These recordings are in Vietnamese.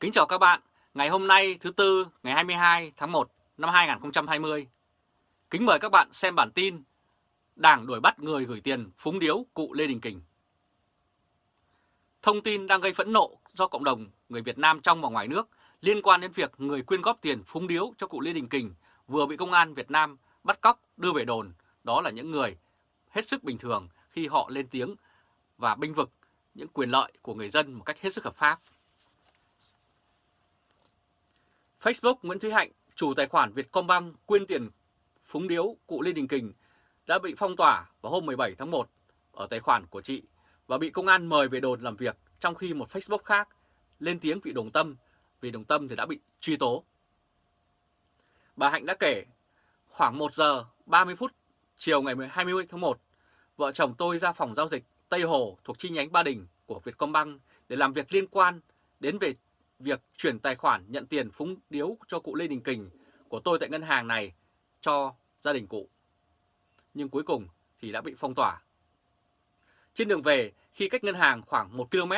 Kính chào các bạn, ngày hôm nay thứ Tư ngày 22 tháng 1 năm 2020. Kính mời các bạn xem bản tin Đảng đuổi bắt người gửi tiền phúng điếu cụ Lê Đình Kình. Thông tin đang gây phẫn nộ do cộng đồng người Việt Nam trong và ngoài nước liên quan đến việc người quyên góp tiền phúng điếu cho cụ Lê Đình Kình vừa bị công an Việt Nam bắt cóc đưa về đồn. Đó là những người hết sức bình thường khi họ lên tiếng và binh vực những quyền lợi của người dân một cách hết sức hợp pháp. Facebook Nguyễn Thúy Hạnh, chủ tài khoản Vietcombank quyên tiền phúng điếu cụ Lê Đình Kình đã bị phong tỏa vào hôm 17 tháng 1 ở tài khoản của chị và bị công an mời về đồn làm việc trong khi một Facebook khác lên tiếng vị Đồng Tâm vì Đồng Tâm thì đã bị truy tố. Bà Hạnh đã kể khoảng 1 giờ 30 phút chiều ngày 20 tháng 1, vợ chồng tôi ra phòng giao dịch Tây Hồ thuộc chi nhánh Ba Đình của Vietcombank để làm việc liên quan đến về việc chuyển tài khoản nhận tiền phúng điếu cho cụ Lê Đình Kình của tôi tại ngân hàng này cho gia đình cụ. Nhưng cuối cùng thì đã bị phong tỏa. Trên đường về, khi cách ngân hàng khoảng 1 km,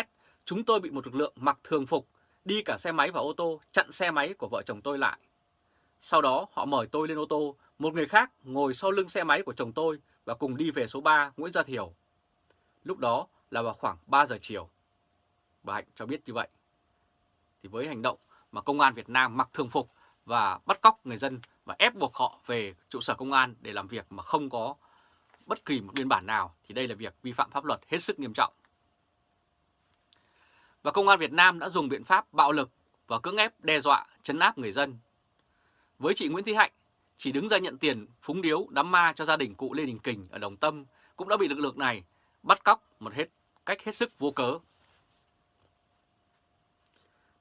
chúng tôi bị một lực lượng mặc thường phục đi cả xe máy và ô tô chặn xe máy của vợ chồng tôi lại. Sau đó họ mời tôi lên ô tô, một người khác ngồi sau lưng xe máy của chồng tôi và cùng đi về số 3 Nguyễn Gia Thiều. Lúc đó là vào khoảng 3 giờ chiều. Bà Hạnh cho biết như vậy thì với hành động mà công an Việt Nam mặc thường phục và bắt cóc người dân và ép buộc họ về trụ sở công an để làm việc mà không có bất kỳ một biên bản nào thì đây là việc vi phạm pháp luật hết sức nghiêm trọng. Và công an Việt Nam đã dùng biện pháp bạo lực và cưỡng ép đe dọa chấn áp người dân. Với chị Nguyễn Thị Hạnh, chỉ đứng ra nhận tiền phúng điếu đám ma cho gia đình cụ Lê Đình Kình ở Đồng Tâm cũng đã bị lực lượng này bắt cóc một hết cách hết sức vô cớ.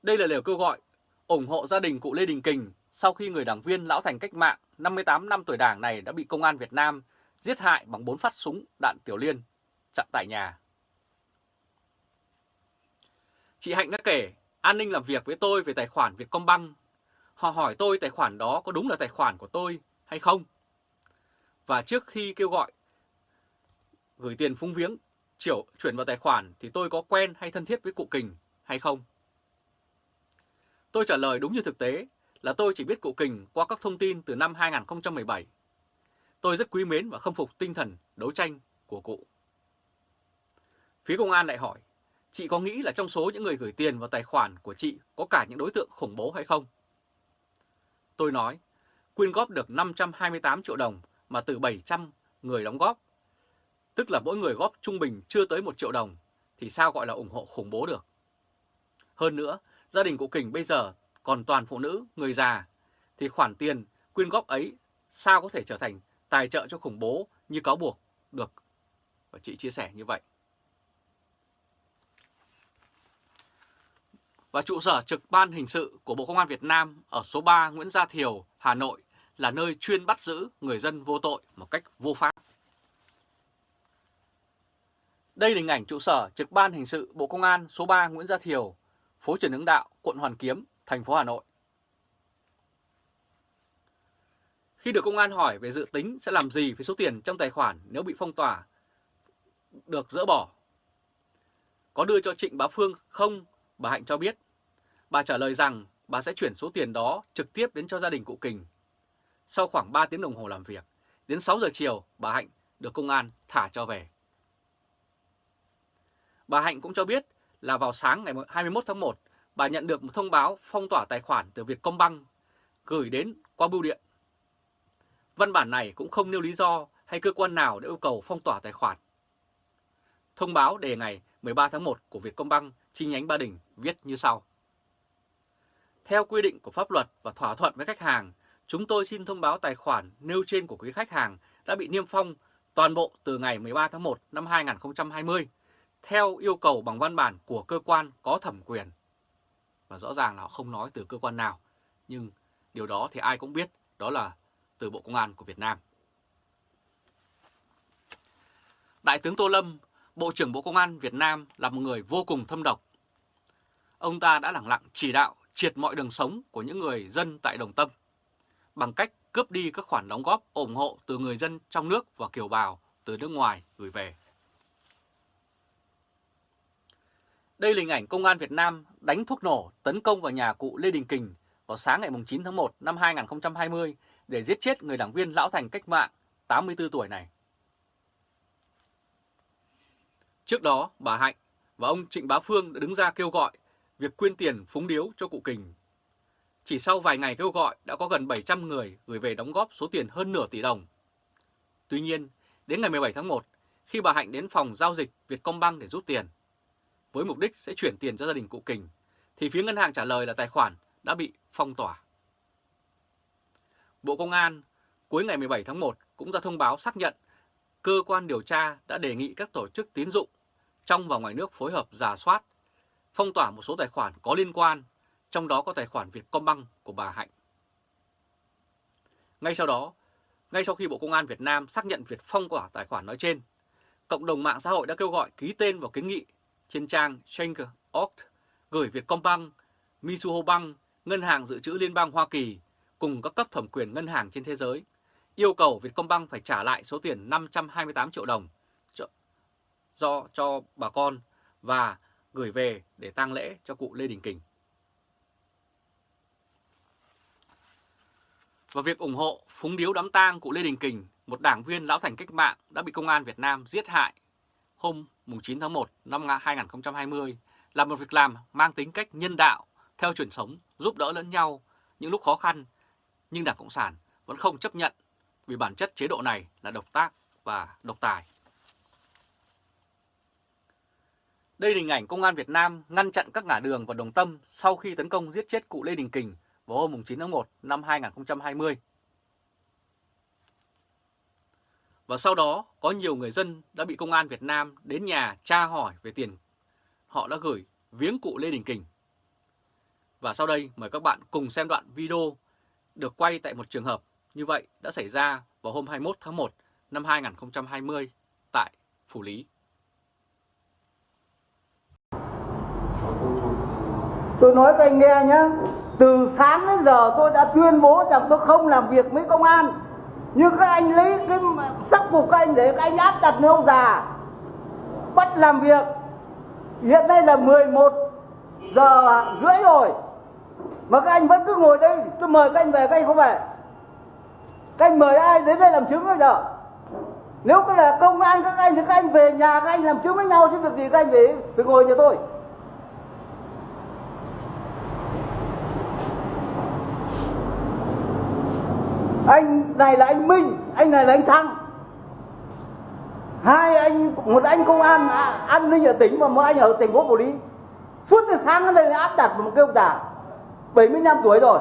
Đây là lời kêu gọi ủng hộ gia đình cụ Lê Đình Kình sau khi người đảng viên lão thành cách mạng 58 năm tuổi đảng này đã bị công an Việt Nam giết hại bằng 4 phát súng đạn tiểu liên chặn tại nhà. Chị Hạnh đã kể, an ninh làm việc với tôi về tài khoản Vietcombank. Họ hỏi tôi tài khoản đó có đúng là tài khoản của tôi hay không? Và trước khi kêu gọi gửi tiền phúng viếng, chiều chuyển vào tài khoản thì tôi có quen hay thân thiết với cụ Kình hay không? Tôi trả lời đúng như thực tế là tôi chỉ biết cụ Kình qua các thông tin từ năm 2017. Tôi rất quý mến và khâm phục tinh thần đấu tranh của cụ. Phía công an lại hỏi, chị có nghĩ là trong số những người gửi tiền vào tài khoản của chị có cả những đối tượng khủng bố hay không? Tôi nói, quyên góp được 528 triệu đồng mà từ 700 người đóng góp, tức là mỗi người góp trung bình chưa tới 1 triệu đồng, thì sao gọi là ủng hộ khủng bố được? Hơn nữa, gia đình cụ Kình bây giờ còn toàn phụ nữ, người già, thì khoản tiền quyên góp ấy sao có thể trở thành tài trợ cho khủng bố như cáo buộc được. Và chị chia sẻ như vậy. Và trụ sở trực ban hình sự của Bộ Công an Việt Nam ở số 3 Nguyễn Gia Thiều, Hà Nội là nơi chuyên bắt giữ người dân vô tội một cách vô pháp. Đây là hình ảnh trụ sở trực ban hình sự Bộ Công an số 3 Nguyễn Gia Thiều, phố Trần Hưng Đạo, quận Hoàn Kiếm, thành phố Hà Nội. Khi được công an hỏi về dự tính sẽ làm gì với số tiền trong tài khoản nếu bị phong tỏa được dỡ bỏ, có đưa cho Trịnh Bá Phương không, bà Hạnh cho biết. Bà trả lời rằng bà sẽ chuyển số tiền đó trực tiếp đến cho gia đình cụ Kình. Sau khoảng 3 tiếng đồng hồ làm việc, đến 6 giờ chiều bà Hạnh được công an thả cho về. Bà Hạnh cũng cho biết là vào sáng ngày 21 tháng 1, bà nhận được một thông báo phong tỏa tài khoản từ Vietcombank gửi đến qua bưu điện. Văn bản này cũng không nêu lý do hay cơ quan nào để yêu cầu phong tỏa tài khoản. Thông báo đề ngày 13 tháng 1 của Vietcombank chi nhánh Ba Đình viết như sau. Theo quy định của pháp luật và thỏa thuận với khách hàng, chúng tôi xin thông báo tài khoản nêu trên của quý khách hàng đã bị niêm phong toàn bộ từ ngày 13 tháng 1 năm 2020 theo yêu cầu bằng văn bản của cơ quan có thẩm quyền. Và rõ ràng là họ không nói từ cơ quan nào, nhưng điều đó thì ai cũng biết đó là từ Bộ Công an của Việt Nam. Đại tướng Tô Lâm, Bộ trưởng Bộ Công an Việt Nam là một người vô cùng thâm độc. Ông ta đã lẳng lặng chỉ đạo triệt mọi đường sống của những người dân tại Đồng Tâm bằng cách cướp đi các khoản đóng góp ủng hộ từ người dân trong nước và kiều bào từ nước ngoài gửi về. Đây là hình ảnh công an Việt Nam đánh thuốc nổ tấn công vào nhà cụ Lê Đình Kình vào sáng ngày 9 tháng 1 năm 2020 để giết chết người đảng viên lão thành cách mạng 84 tuổi này. Trước đó, bà Hạnh và ông Trịnh Bá Phương đã đứng ra kêu gọi việc quyên tiền phúng điếu cho cụ Kình. Chỉ sau vài ngày kêu gọi đã có gần 700 người gửi về đóng góp số tiền hơn nửa tỷ đồng. Tuy nhiên, đến ngày 17 tháng 1, khi bà Hạnh đến phòng giao dịch Vietcombank để rút tiền, với mục đích sẽ chuyển tiền cho gia đình cụ Kình, thì phía ngân hàng trả lời là tài khoản đã bị phong tỏa. Bộ Công an cuối ngày 17 tháng 1 cũng ra thông báo xác nhận cơ quan điều tra đã đề nghị các tổ chức tín dụng trong và ngoài nước phối hợp giả soát, phong tỏa một số tài khoản có liên quan, trong đó có tài khoản Vietcombank của bà Hạnh. Ngay sau đó, ngay sau khi Bộ Công an Việt Nam xác nhận việc phong tỏa tài khoản nói trên, cộng đồng mạng xã hội đã kêu gọi ký tên vào kiến nghị trên trang Schenker.org gửi Vietcombank, Mizuho Bank, Ngân hàng Dự trữ Liên bang Hoa Kỳ cùng các cấp thẩm quyền ngân hàng trên thế giới yêu cầu Vietcombank phải trả lại số tiền 528 triệu đồng do cho bà con và gửi về để tang lễ cho cụ Lê Đình Kình. Và việc ủng hộ phúng điếu đám tang cụ Lê Đình Kình, một đảng viên lão thành cách mạng đã bị công an Việt Nam giết hại hôm 9 tháng 1 năm 2020 là một việc làm mang tính cách nhân đạo theo truyền thống giúp đỡ lẫn nhau những lúc khó khăn, nhưng Đảng Cộng sản vẫn không chấp nhận vì bản chất chế độ này là độc tác và độc tài. Đây là hình ảnh Công an Việt Nam ngăn chặn các ngã đường và đồng tâm sau khi tấn công giết chết cụ Lê Đình Kình vào hôm 9 tháng 1 năm 2020. Và sau đó có nhiều người dân đã bị Công an Việt Nam đến nhà tra hỏi về tiền họ đã gửi viếng cụ Lê Đình Kình. Và sau đây mời các bạn cùng xem đoạn video được quay tại một trường hợp như vậy đã xảy ra vào hôm 21 tháng 1 năm 2020 tại Phủ Lý. Tôi nói các anh nghe nhé, từ sáng đến giờ tôi đã tuyên bố rằng tôi không làm việc với công an. Nhưng các anh lấy cái sắc phục các anh để các anh áp đặt nơi ông già. Bắt làm việc. Hiện nay là 11 giờ rưỡi rồi. Mà các anh vẫn cứ ngồi đây, tôi mời các anh về, các anh không về. Các anh mời ai đến đây làm chứng bây giờ? Nếu có là công an các anh thì các anh về nhà các anh làm chứng với nhau chứ việc gì các anh phải, phải ngồi nhà tôi. Anh này là anh Minh, anh này là anh Thăng. Hai anh, một anh công an à, an ninh ở tỉnh và một anh ở thành phố Phủ Lý. Suốt từ sáng đến đây áp đặt một cái ông già 75 tuổi rồi.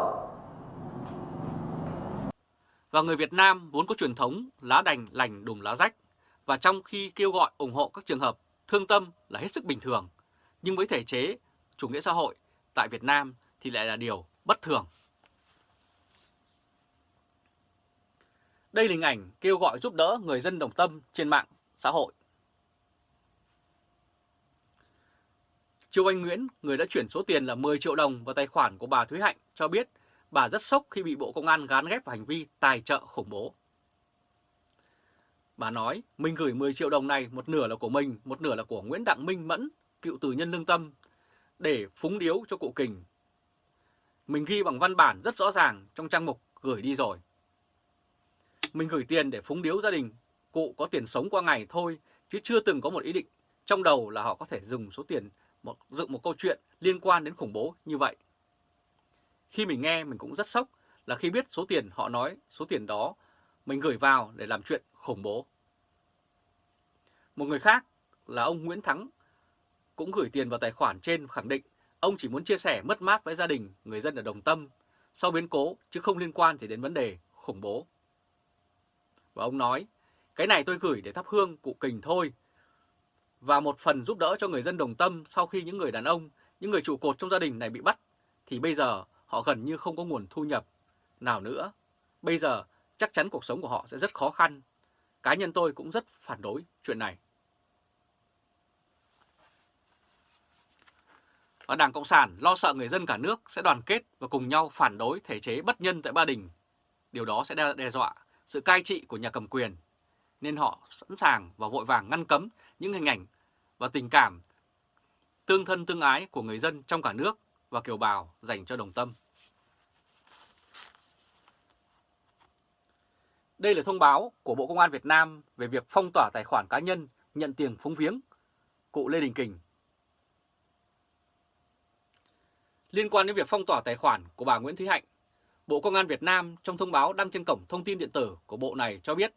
Và người Việt Nam vốn có truyền thống lá đành, lành, đùm lá rách. Và trong khi kêu gọi, ủng hộ các trường hợp thương tâm là hết sức bình thường. Nhưng với thể chế, chủ nghĩa xã hội, tại Việt Nam thì lại là điều bất thường. Đây là hình ảnh kêu gọi giúp đỡ người dân đồng tâm trên mạng xã hội. Châu Anh Nguyễn, người đã chuyển số tiền là 10 triệu đồng vào tài khoản của bà Thúy Hạnh, cho biết bà rất sốc khi bị Bộ Công an gán ghép vào hành vi tài trợ khủng bố. Bà nói, mình gửi 10 triệu đồng này, một nửa là của mình, một nửa là của Nguyễn Đặng Minh Mẫn, cựu tù nhân lương tâm, để phúng điếu cho cụ Kình. Mình ghi bằng văn bản rất rõ ràng trong trang mục gửi đi rồi. Mình gửi tiền để phúng điếu gia đình, cụ có tiền sống qua ngày thôi, chứ chưa từng có một ý định trong đầu là họ có thể dùng số tiền một, dựng một câu chuyện liên quan đến khủng bố như vậy. Khi mình nghe mình cũng rất sốc là khi biết số tiền họ nói số tiền đó mình gửi vào để làm chuyện khủng bố. Một người khác là ông Nguyễn Thắng cũng gửi tiền vào tài khoản trên khẳng định ông chỉ muốn chia sẻ mất mát với gia đình người dân ở Đồng Tâm sau biến cố chứ không liên quan gì đến vấn đề khủng bố. Và ông nói, cái này tôi gửi để thắp hương cụ kình thôi. Và một phần giúp đỡ cho người dân đồng tâm sau khi những người đàn ông, những người trụ cột trong gia đình này bị bắt, thì bây giờ họ gần như không có nguồn thu nhập nào nữa. Bây giờ chắc chắn cuộc sống của họ sẽ rất khó khăn. Cá nhân tôi cũng rất phản đối chuyện này. Và Đảng Cộng sản lo sợ người dân cả nước sẽ đoàn kết và cùng nhau phản đối thể chế bất nhân tại Ba Đình. Điều đó sẽ đe dọa sự cai trị của nhà cầm quyền, nên họ sẵn sàng và vội vàng ngăn cấm những hình ảnh và tình cảm tương thân tương ái của người dân trong cả nước và kiều bào dành cho Đồng Tâm. Đây là thông báo của Bộ Công an Việt Nam về việc phong tỏa tài khoản cá nhân nhận tiền phúng viếng cụ Lê Đình Kình. Liên quan đến việc phong tỏa tài khoản của bà Nguyễn Thúy Hạnh, Bộ Công an Việt Nam trong thông báo đăng trên cổng thông tin điện tử của Bộ này cho biết,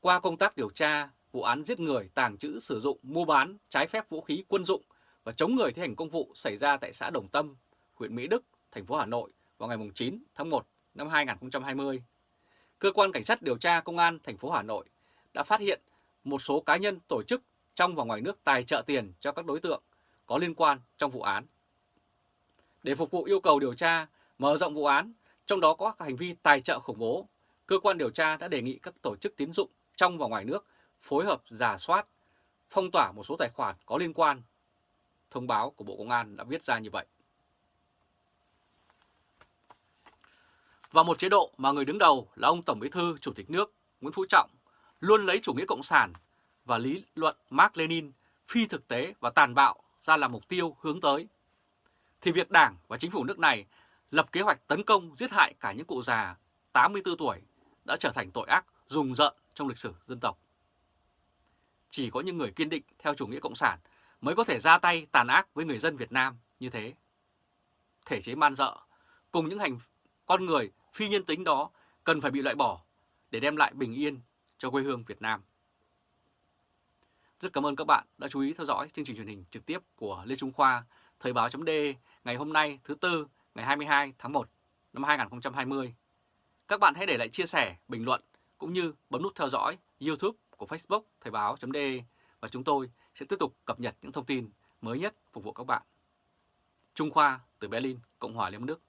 qua công tác điều tra vụ án giết người, tàng trữ, sử dụng, mua bán trái phép vũ khí quân dụng và chống người thi hành công vụ xảy ra tại xã Đồng Tâm, huyện Mỹ Đức, thành phố Hà Nội vào ngày 9 tháng 1 năm 2020. Cơ quan Cảnh sát điều tra Công an thành phố Hà Nội đã phát hiện một số cá nhân tổ chức trong và ngoài nước tài trợ tiền cho các đối tượng có liên quan trong vụ án. Để phục vụ yêu cầu điều tra, mở rộng vụ án, trong đó có các hành vi tài trợ khủng bố, cơ quan điều tra đã đề nghị các tổ chức tín dụng trong và ngoài nước phối hợp giả soát, phong tỏa một số tài khoản có liên quan. Thông báo của Bộ Công an đã viết ra như vậy. Và một chế độ mà người đứng đầu là ông Tổng Bí thư Chủ tịch nước Nguyễn Phú Trọng luôn lấy chủ nghĩa cộng sản và lý luận Mark Lenin phi thực tế và tàn bạo ra làm mục tiêu hướng tới. Thì việc Đảng và chính phủ nước này lập kế hoạch tấn công giết hại cả những cụ già 84 tuổi đã trở thành tội ác rùng rợn trong lịch sử dân tộc. Chỉ có những người kiên định theo chủ nghĩa cộng sản mới có thể ra tay tàn ác với người dân Việt Nam như thế. Thể chế man dợ cùng những hành con người phi nhân tính đó cần phải bị loại bỏ để đem lại bình yên cho quê hương Việt Nam. Rất cảm ơn các bạn đã chú ý theo dõi chương trình truyền hình trực tiếp của Lê Trung Khoa, Thời báo.de ngày hôm nay thứ Tư ngày 22 tháng 1 năm 2020. Các bạn hãy để lại chia sẻ, bình luận cũng như bấm nút theo dõi YouTube của Facebook Thời báo.de và chúng tôi sẽ tiếp tục cập nhật những thông tin mới nhất phục vụ các bạn. Trung Khoa từ Berlin, Cộng hòa Liên bang Đức